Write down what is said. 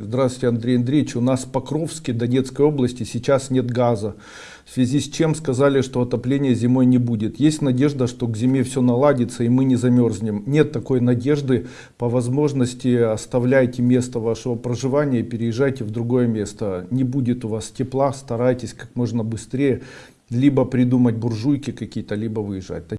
Здравствуйте, Андрей Андреевич. У нас в Покровске, Донецкой области сейчас нет газа. В связи с чем сказали, что отопления зимой не будет. Есть надежда, что к зиме все наладится и мы не замерзнем. Нет такой надежды. По возможности оставляйте место вашего проживания и переезжайте в другое место. Не будет у вас тепла, старайтесь как можно быстрее либо придумать буржуйки какие-то, либо выезжать.